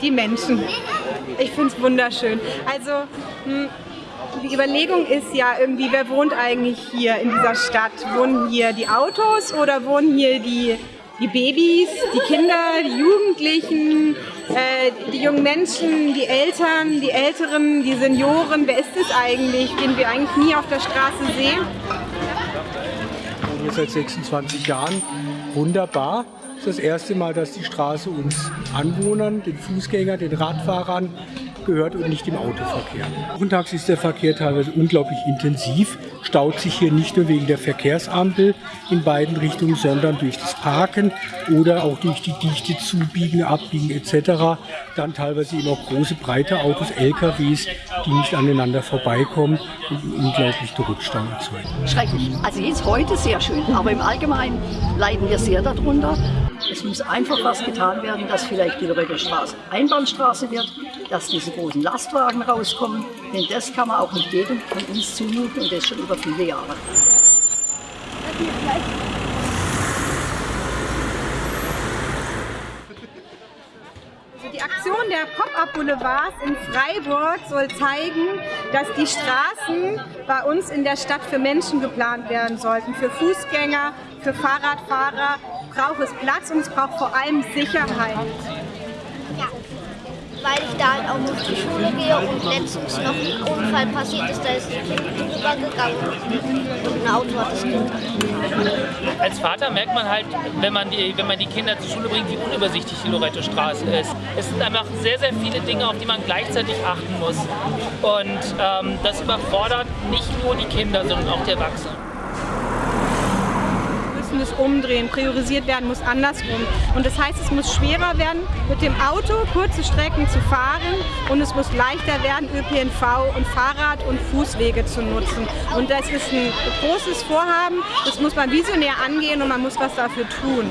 die Menschen. Ich finde es wunderschön. Also hm, die Überlegung ist ja irgendwie, wer wohnt eigentlich hier in dieser Stadt? Wohnen hier die Autos oder wohnen hier die, die Babys, die Kinder, die Jugendlichen, äh, die jungen Menschen, die Eltern, die Älteren, die Senioren? Wer ist es eigentlich, den wir eigentlich nie auf der Straße sehen? Seit 26 Jahren. Wunderbar. Das ist das erste Mal, dass die Straße uns Anwohnern, den Fußgängern, den Radfahrern gehört und nicht im Autoverkehr. Wochentags ist der Verkehr teilweise unglaublich intensiv, staut sich hier nicht nur wegen der Verkehrsampel in beiden Richtungen, sondern durch das Parken oder auch durch die dichte Zubiegen, Abbiegen etc. Dann teilweise eben auch große, breite Autos, LKWs, die nicht aneinander vorbeikommen und unglaublich Rückstau erzeugen. Schrecklich. Also jetzt heute sehr schön, aber im Allgemeinen leiden wir sehr darunter. Es muss einfach was getan werden, dass vielleicht die Lorette-Straße Einbahnstraße wird, dass diese großen Lastwagen rauskommen, denn das kann man auch nicht jedem von uns zumuten und das schon über viele Jahre. Also die Aktion der Pop-Up-Boulevards in Freiburg soll zeigen, dass die Straßen bei uns in der Stadt für Menschen geplant werden sollten, für Fußgänger, für Fahrradfahrer braucht es Platz und es braucht vor allem Sicherheit. Weil ich da halt auch noch zur Schule gehe und letztens noch ein Unfall passiert ist, da ist ein Kind übergegangen und ein Auto hat das Kind. Als Vater merkt man halt, wenn man, die, wenn man die Kinder zur Schule bringt, wie unübersichtlich die Loretto-Straße ist. Es sind einfach sehr, sehr viele Dinge, auf die man gleichzeitig achten muss. Und ähm, das überfordert nicht nur die Kinder, sondern auch die Erwachsenen müssen es umdrehen, priorisiert werden muss andersrum. Und das heißt, es muss schwerer werden, mit dem Auto kurze Strecken zu fahren und es muss leichter werden, ÖPNV und Fahrrad- und Fußwege zu nutzen. Und das ist ein großes Vorhaben, das muss man visionär angehen und man muss was dafür tun.